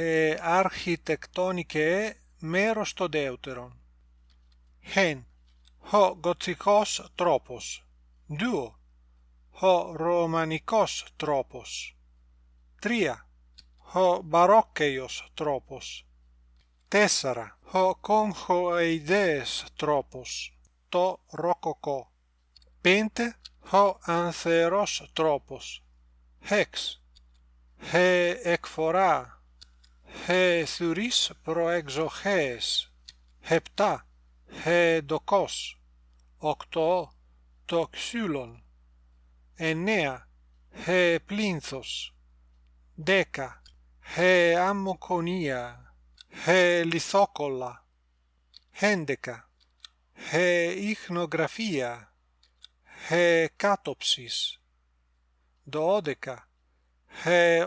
Ε, ἐ αρχιτεκτονικέ μέρος το δεύτερον. Χέν, ο γοτσικός τρόπος. Δύο, ο ρωμανικός τρόπος. Τρία, ο μπαρόκκαιος τρόπος. Τέσσερα, ο κόγχοειδέες τρόπος, το ροκοκό. Πέντε, ο ανθερός τρόπος. 6. ε εκφορά. He thuris proexoches. Hepta, he dokos. Οκτώ, το ξύλον. Εννέα, he πλίνθος. Δέκα, he αμμοκονία. He λιθόκολα. Έντεκα, he ίχνογραφία. He κάτοψης. Δώδεκα, he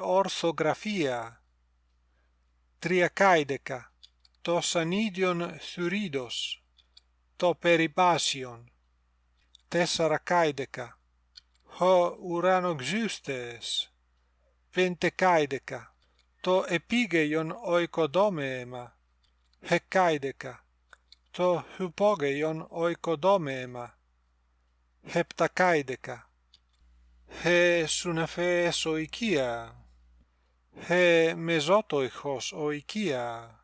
τριακαίδεκα, το σανίδιον θουρίδος, το περιπάσιον, τεσσαρακάιδεκα, ο ουρανοξύστες, πεντεκάιδεκα, το επίγειον οικοδόμεμα, χεκάιδεκα, το υπόγειον οικοδόμεμα, επτακάιδεκα, ε οικία. Χε, με οικία.